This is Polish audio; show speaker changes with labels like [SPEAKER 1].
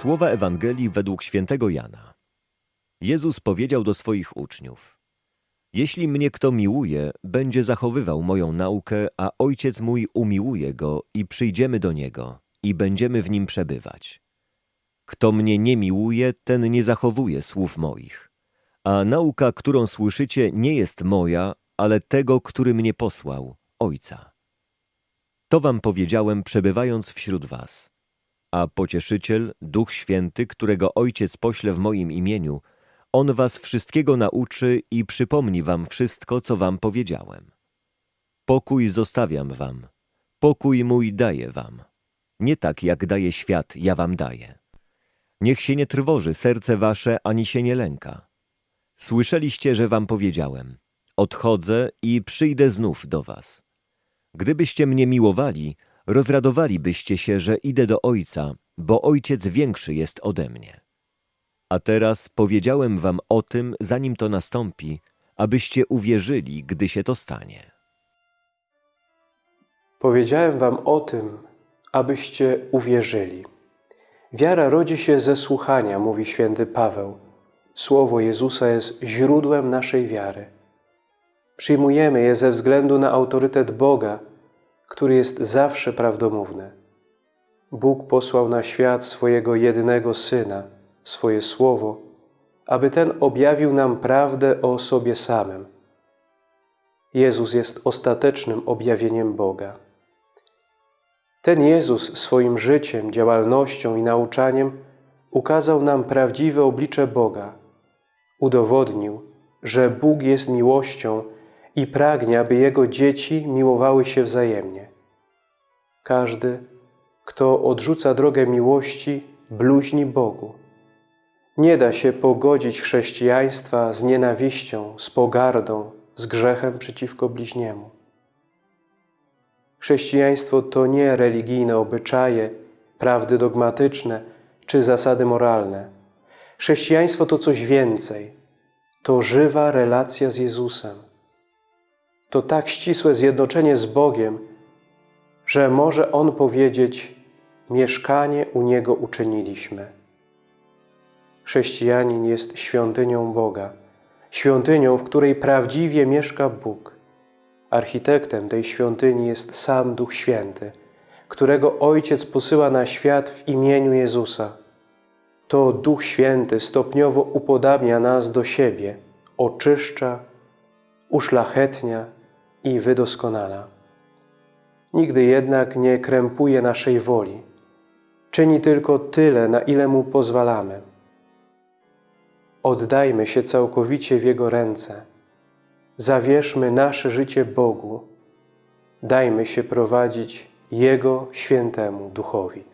[SPEAKER 1] Słowa Ewangelii według świętego Jana. Jezus powiedział do swoich uczniów: Jeśli mnie kto miłuje, będzie zachowywał moją naukę, a Ojciec mój umiłuje go i przyjdziemy do niego i będziemy w nim przebywać. Kto mnie nie miłuje, ten nie zachowuje słów moich. A nauka, którą słyszycie, nie jest moja, ale tego, który mnie posłał, Ojca. To wam powiedziałem, przebywając wśród was. A pocieszyciel, Duch Święty, którego Ojciec pośle w moim imieniu, on was wszystkiego nauczy i przypomni wam wszystko, co wam powiedziałem. Pokój zostawiam wam, pokój mój daję wam. Nie tak, jak daje świat, ja wam daję. Niech się nie trwoży serce wasze, ani się nie lęka. Słyszeliście, że wam powiedziałem: Odchodzę i przyjdę znów do was. Gdybyście mnie miłowali, rozradowalibyście się, że idę do Ojca, bo Ojciec większy jest ode mnie. A teraz powiedziałem wam o tym, zanim to nastąpi, abyście uwierzyli, gdy się to stanie.
[SPEAKER 2] Powiedziałem wam o tym, abyście uwierzyli. Wiara rodzi się ze słuchania, mówi święty Paweł. Słowo Jezusa jest źródłem naszej wiary. Przyjmujemy je ze względu na autorytet Boga, który jest zawsze prawdomówny. Bóg posłał na świat swojego jedynego Syna, swoje Słowo, aby Ten objawił nam prawdę o sobie samym. Jezus jest ostatecznym objawieniem Boga. Ten Jezus swoim życiem, działalnością i nauczaniem ukazał nam prawdziwe oblicze Boga. Udowodnił, że Bóg jest miłością i pragnie, aby Jego dzieci miłowały się wzajemnie. Każdy, kto odrzuca drogę miłości, bluźni Bogu. Nie da się pogodzić chrześcijaństwa z nienawiścią, z pogardą, z grzechem przeciwko bliźniemu. Chrześcijaństwo to nie religijne obyczaje, prawdy dogmatyczne czy zasady moralne. Chrześcijaństwo to coś więcej. To żywa relacja z Jezusem. To tak ścisłe zjednoczenie z Bogiem, że może On powiedzieć: Mieszkanie u Niego uczyniliśmy. Chrześcijanin jest świątynią Boga, świątynią, w której prawdziwie mieszka Bóg. Architektem tej świątyni jest sam Duch Święty, którego Ojciec posyła na świat w imieniu Jezusa. To Duch Święty stopniowo upodabnia nas do siebie, oczyszcza, uszlachetnia i wydoskonala. Nigdy jednak nie krępuje naszej woli. Czyni tylko tyle, na ile Mu pozwalamy. Oddajmy się całkowicie w Jego ręce. Zawierzmy nasze życie Bogu. Dajmy się prowadzić Jego świętemu Duchowi.